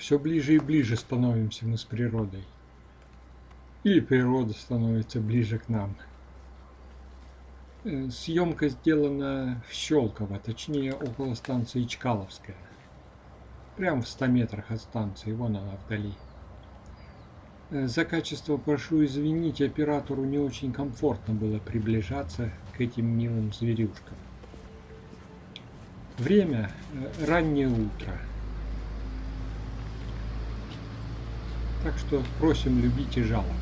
все ближе и ближе становимся мы с природой. Или природа становится ближе к нам. Э, съемка сделана в Щелково, точнее около станции Чкаловская. Прямо в 100 метрах от станции, вон она вдали. Э, за качество прошу извинить, оператору не очень комфортно было приближаться к этим милым зверюшкам. Время э, раннее утро. Так что просим любить и жаловать.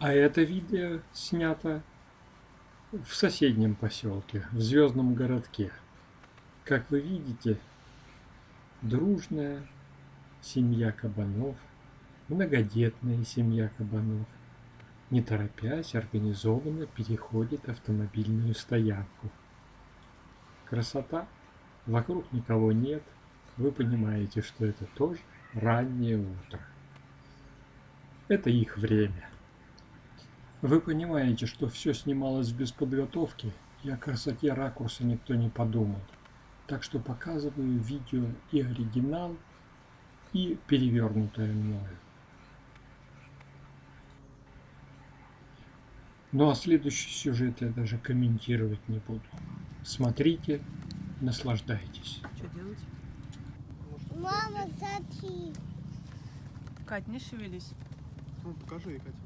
А это видео снято в соседнем поселке, в Звездном городке. Как вы видите, дружная семья кабанов, многодетная семья кабанов, не торопясь, организованно переходит автомобильную стоянку. Красота, вокруг никого нет, вы понимаете, что это тоже раннее утро. Это их время. Вы понимаете, что все снималось без подготовки, и о красоте ракурса никто не подумал. Так что показываю видео и оригинал, и перевернутое мною. Ну а следующий сюжет я даже комментировать не буду. Смотрите, наслаждайтесь. Что делать? Мама, смотри. Кать, не шевелись. Ну, покажи, Катя.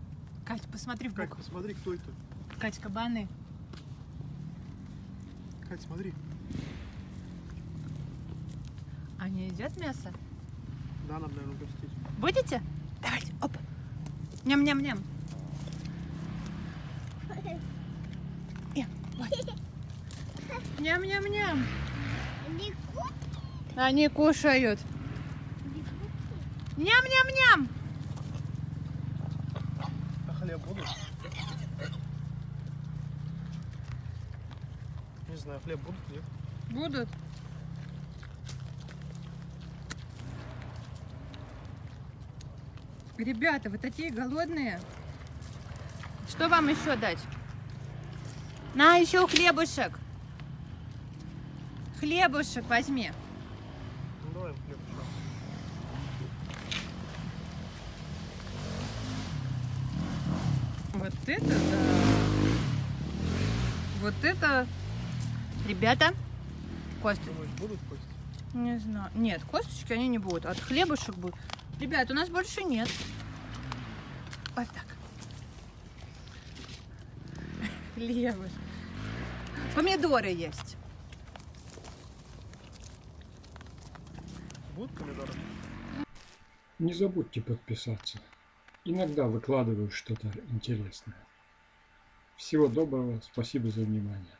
Кать, посмотри в Кать, бок. посмотри, кто это. Кать, кабаны. Кать, смотри. Они едят мясо? Да, нам, наверное, угостить. Будете? Давайте, оп. Ням-ням-ням. Э, вот. Ням-ням-ням. Они кушают. Ням-ням-ням. А хлеб будут? Не знаю, хлеб будут, нет? Будут. Ребята, вы такие голодные. Что вам еще дать? На, еще хлебушек. Хлебушек возьми. Ну, давай. Вот это да. Вот это... Ребята, кости. Думаешь, будут кости? Не знаю. Нет, косточки они не будут. От хлебушек будут. Ребят, у нас больше нет. Вот так. Хлебушек. Помидоры есть. Будут помидоры? Не забудьте подписаться. Иногда выкладываю что-то интересное. Всего доброго, спасибо за внимание.